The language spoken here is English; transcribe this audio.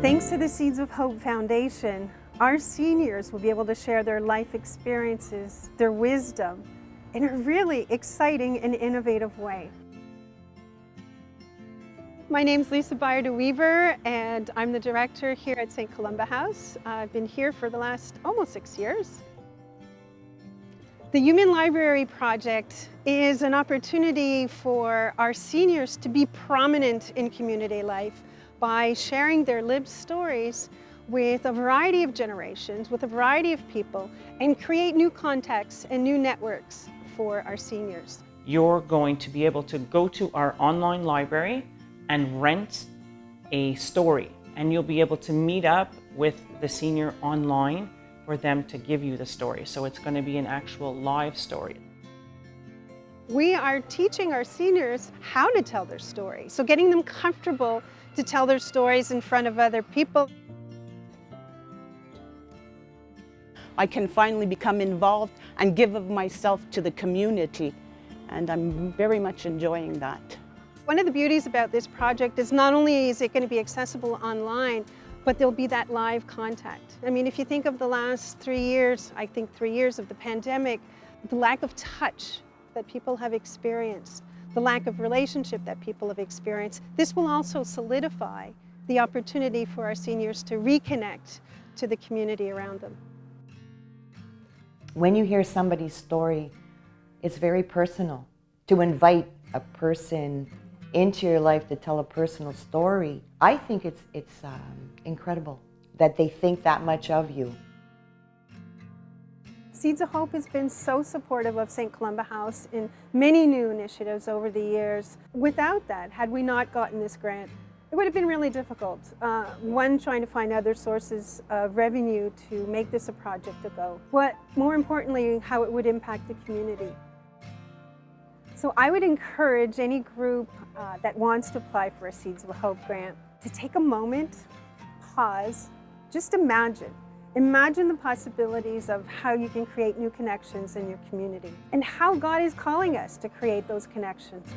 Thanks to the Seeds of Hope Foundation, our seniors will be able to share their life experiences, their wisdom, in a really exciting and innovative way. My name is Lisa Byard Weaver and I'm the director here at St. Columba House. I've been here for the last almost six years. The Human Library Project is an opportunity for our seniors to be prominent in community life by sharing their lived stories with a variety of generations, with a variety of people, and create new contexts and new networks for our seniors. You're going to be able to go to our online library and rent a story, and you'll be able to meet up with the senior online for them to give you the story. So it's going to be an actual live story. We are teaching our seniors how to tell their story. So getting them comfortable to tell their stories in front of other people. I can finally become involved and give of myself to the community. And I'm very much enjoying that. One of the beauties about this project is not only is it going to be accessible online, but there'll be that live contact. I mean, if you think of the last three years, I think three years of the pandemic, the lack of touch that people have experienced, the lack of relationship that people have experienced, this will also solidify the opportunity for our seniors to reconnect to the community around them. When you hear somebody's story, it's very personal. To invite a person into your life to tell a personal story, I think it's, it's um, incredible that they think that much of you. Seeds of Hope has been so supportive of St. Columba House in many new initiatives over the years. Without that, had we not gotten this grant, it would have been really difficult. Uh, one, trying to find other sources of revenue to make this a project to go. But more importantly, how it would impact the community. So I would encourage any group uh, that wants to apply for a Seeds of Hope grant to take a moment, pause, just imagine. Imagine the possibilities of how you can create new connections in your community and how God is calling us to create those connections.